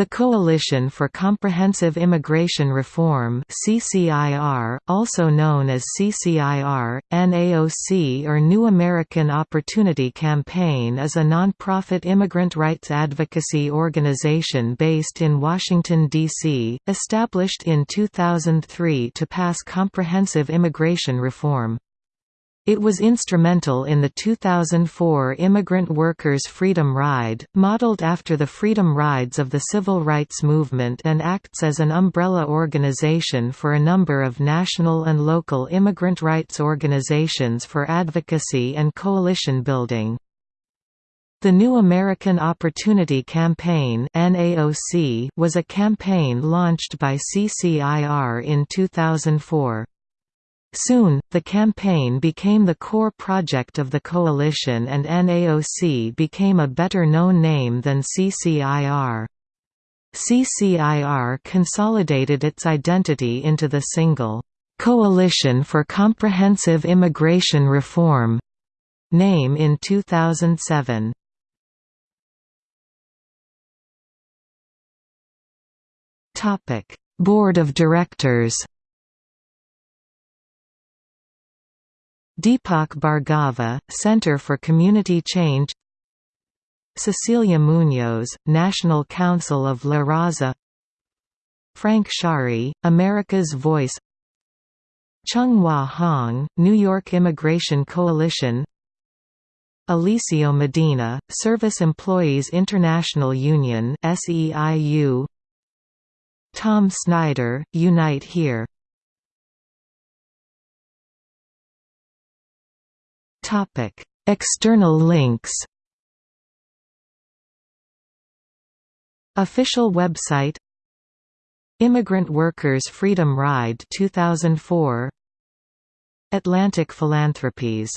The Coalition for Comprehensive Immigration Reform CCIR, also known as CCIR, NAOC or New American Opportunity Campaign is a nonprofit immigrant rights advocacy organization based in Washington, D.C., established in 2003 to pass comprehensive immigration reform. It was instrumental in the 2004 Immigrant Workers' Freedom Ride, modeled after the Freedom Rides of the Civil Rights Movement and acts as an umbrella organization for a number of national and local immigrant rights organizations for advocacy and coalition building. The New American Opportunity Campaign was a campaign launched by CCIR in 2004. Soon, the campaign became the core project of the coalition and NAOC became a better-known name than CCIR. CCIR consolidated its identity into the single, "'Coalition for Comprehensive Immigration Reform' name in 2007. Board of Directors Deepak Bhargava, Center for Community Change. Cecilia Munoz, National Council of La Raza. Frank Sharry, America's Voice. Chung-Wha Hong, New York Immigration Coalition. Eliseo Medina, Service Employees International Union Tom Snyder, Unite Here Topic: External links. Official website Immigrant Workers Freedom Ride 2004 Atlantic Philanthropies